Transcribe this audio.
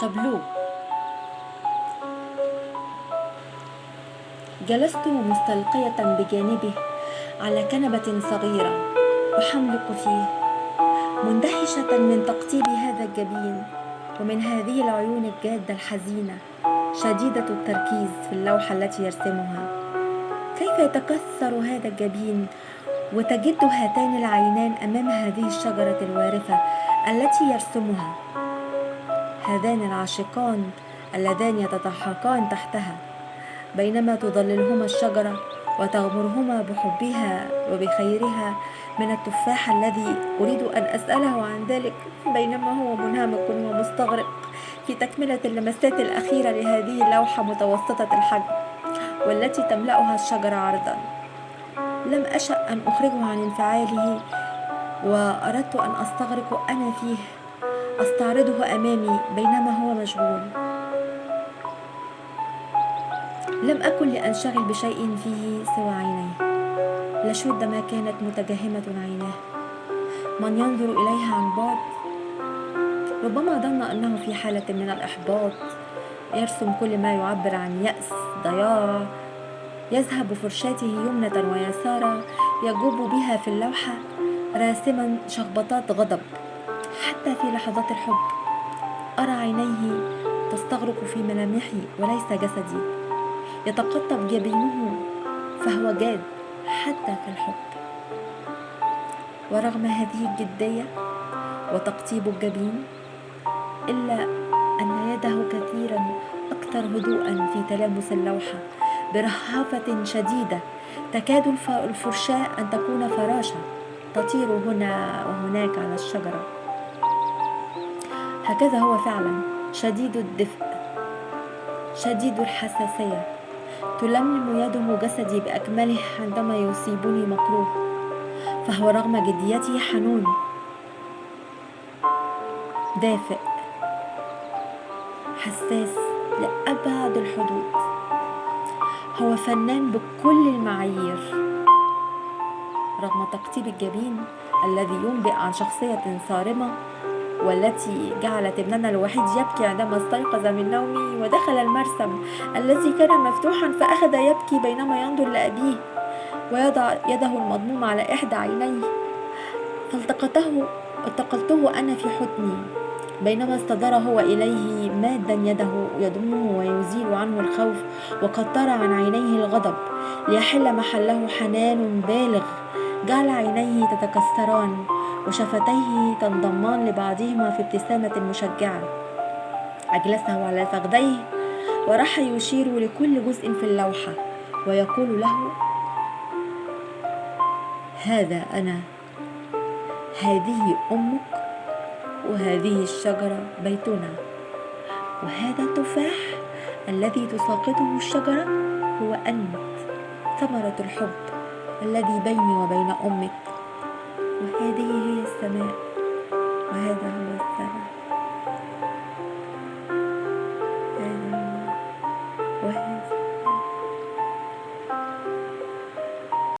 تابلو جلست مستلقية بجانبه على كنبة صغيرة أحملق فيه مندهشة من تقطيب هذا الجبين ومن هذه العيون الجادة الحزينة شديدة التركيز في اللوحة التي يرسمها. كيف يتكسر هذا الجبين وتجد هاتان العينان أمام هذه الشجرة الوارفة التي يرسمها؟ هذان العاشقان اللذان يتضحكان تحتها بينما تظللهما الشجرة وتغمرهما بحبها وبخيرها من التفاح الذي أريد أن أسأله عن ذلك بينما هو منهمك ومستغرق في تكملة اللمسات الأخيرة لهذه اللوحة متوسطة الحجم والتي تملأها الشجرة عرضا. لم أشأ أن أخرجه عن انفعاله وأردت أن أستغرق أنا فيه أستعرضه أمامي بينما هو مشغول. لم أكن لأنشغل بشيء فيه سوى عينيه. لشد ما كانت متجهمة عيناه. من ينظر إليها عن بعد؟ ربما ظن أنه في حالة من الإحباط. يرسم كل ما يعبر عن يأس ضياع. يذهب فرشاته يمنة ويسارا يجوب بها في اللوحة راسما شخبطات غضب. حتى في لحظات الحب. أرى عينيه تستغرق في ملامحي وليس جسدي. يتقطب جبينه فهو جاد حتى في الحب. ورغم هذه الجدية وتقطيب الجبين إلا أن يده كثيرا أكثر هدوءا في تلامس اللوحة برهافة شديدة تكاد الفرشاة أن تكون فراشة تطير هنا وهناك على الشجرة. هكذا هو فعلا. شديد الدفء. شديد الحساسية. تلملم يده جسدي بأكمله عندما يصيبني مكروه فهو رغم جديته حنون. دافئ. حساس لأبعد الحدود. هو فنان بكل المعايير. رغم تقطيب الجبين الذي ينبئ عن شخصية صارمة والتي جعلت ابننا الوحيد يبكي عندما استيقظ من نومه ودخل المرسم. الذي كان مفتوحا فأخذ يبكي بينما ينظر لأبيه ويضع يده المضمومة على إحدى عينيه. فالتقطه التقلته أنا في حضني. بينما استدار هو إليه مادا يده يضمه ويزيل عنه الخوف وقد ترى عن عينيه الغضب ليحل محله حنان بالغ. جعل عينيه تتكسران. وشفتيه تنضمان لبعضهما في ابتسامة مشجعة. أجلسه على فخذيه وراح يشير لكل جزء في اللوحة ويقول له هذا أنا. هذه أمك. وهذه الشجرة بيتنا. وهذا التفاح الذي تساقطه الشجرة هو أنت. ثمرة الحب الذي بيني وبين أمك. وهذه هي السماء وهذا هو السماء.